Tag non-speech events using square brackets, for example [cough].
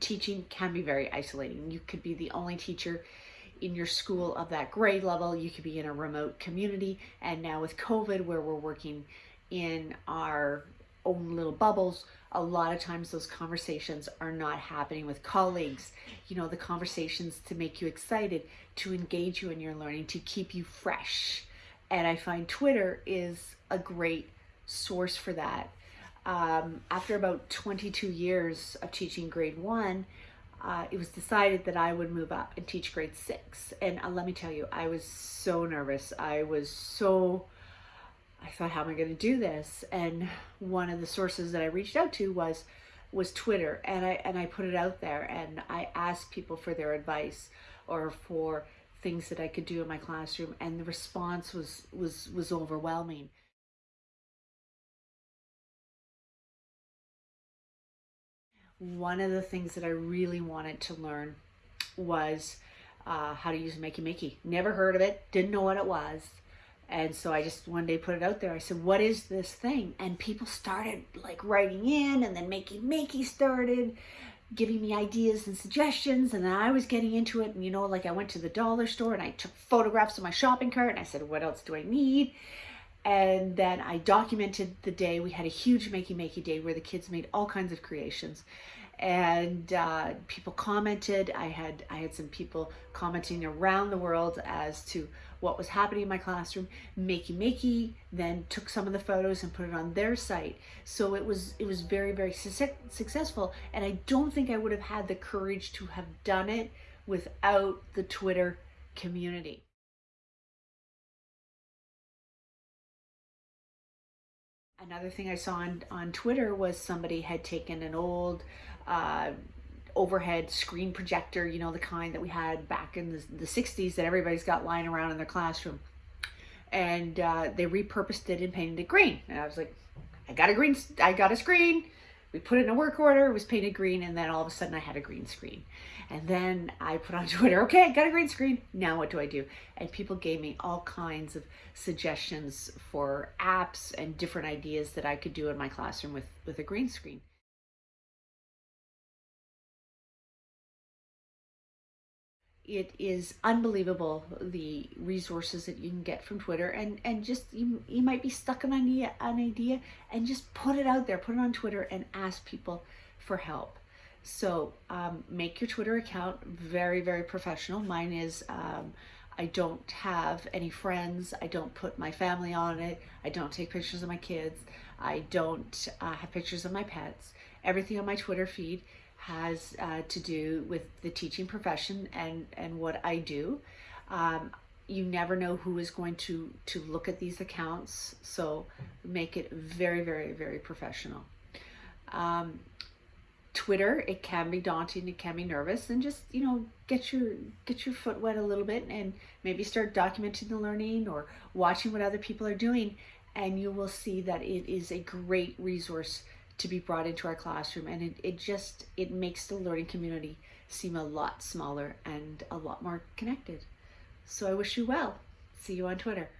teaching can be very isolating. You could be the only teacher in your school of that grade level. You could be in a remote community. And now with COVID, where we're working in our own little bubbles, a lot of times those conversations are not happening with colleagues. You know, the conversations to make you excited, to engage you in your learning, to keep you fresh. And I find Twitter is a great source for that. Um, after about 22 years of teaching grade one, uh, it was decided that I would move up and teach grade six. And uh, let me tell you, I was so nervous. I was so I thought, how am I going to do this? And one of the sources that I reached out to was was Twitter, and I and I put it out there, and I asked people for their advice or for things that I could do in my classroom, and the response was was was overwhelming. One of the things that I really wanted to learn was uh, how to use Makey Makey. Never heard of it, didn't know what it was and so I just one day put it out there. I said, what is this thing? And people started like writing in and then Makey Makey started giving me ideas and suggestions. And then I was getting into it. And you know, like I went to the dollar store and I took photographs of my shopping cart and I said, what else do I need? And then I documented the day. We had a huge Makey Makey day where the kids made all kinds of creations and uh, people commented. I had I had some people commenting around the world as to what was happening in my classroom. Makey Makey then took some of the photos and put it on their site. So it was it was very very su successful, and I don't think I would have had the courage to have done it without the Twitter community. Another thing I saw on, on Twitter was somebody had taken an old uh, overhead screen projector, you know, the kind that we had back in the, the 60s that everybody's got lying around in their classroom. And uh, they repurposed it and painted it green. And I was like, I got a green, I got a screen. We put it in a work order, it was painted green, and then all of a sudden I had a green screen. And then I put on [laughs] Twitter, okay, I got a green screen. Now what do I do? And people gave me all kinds of suggestions for apps and different ideas that I could do in my classroom with, with a green screen. It is unbelievable the resources that you can get from Twitter and and just you you might be stuck on an idea an idea and just put it out there put it on Twitter and ask people for help. So um, make your Twitter account very very professional. Mine is um, I don't have any friends I don't put my family on it I don't take pictures of my kids I don't uh, have pictures of my pets. Everything on my Twitter feed has uh, to do with the teaching profession and, and what I do. Um, you never know who is going to, to look at these accounts, so make it very, very, very professional. Um, Twitter, it can be daunting, it can be nervous, and just you know get your get your foot wet a little bit, and maybe start documenting the learning or watching what other people are doing, and you will see that it is a great resource to be brought into our classroom and it, it just it makes the learning community seem a lot smaller and a lot more connected. So i wish you well. See you on twitter